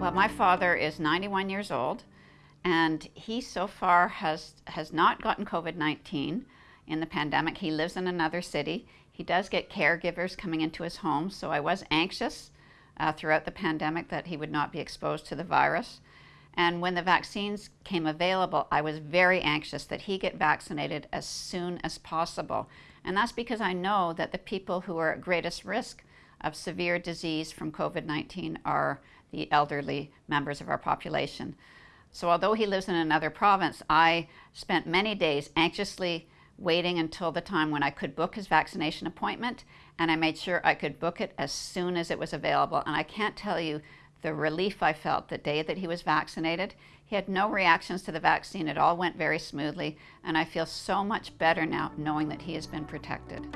Well, my father is 91 years old, and he so far has has not gotten COVID-19 in the pandemic. He lives in another city. He does get caregivers coming into his home, so I was anxious uh, throughout the pandemic that he would not be exposed to the virus. And when the vaccines came available, I was very anxious that he get vaccinated as soon as possible. And that's because I know that the people who are at greatest risk of severe disease from COVID 19 are the elderly members of our population. So, although he lives in another province, I spent many days anxiously waiting until the time when I could book his vaccination appointment, and I made sure I could book it as soon as it was available. And I can't tell you the relief I felt the day that he was vaccinated. He had no reactions to the vaccine, it all went very smoothly, and I feel so much better now knowing that he has been protected.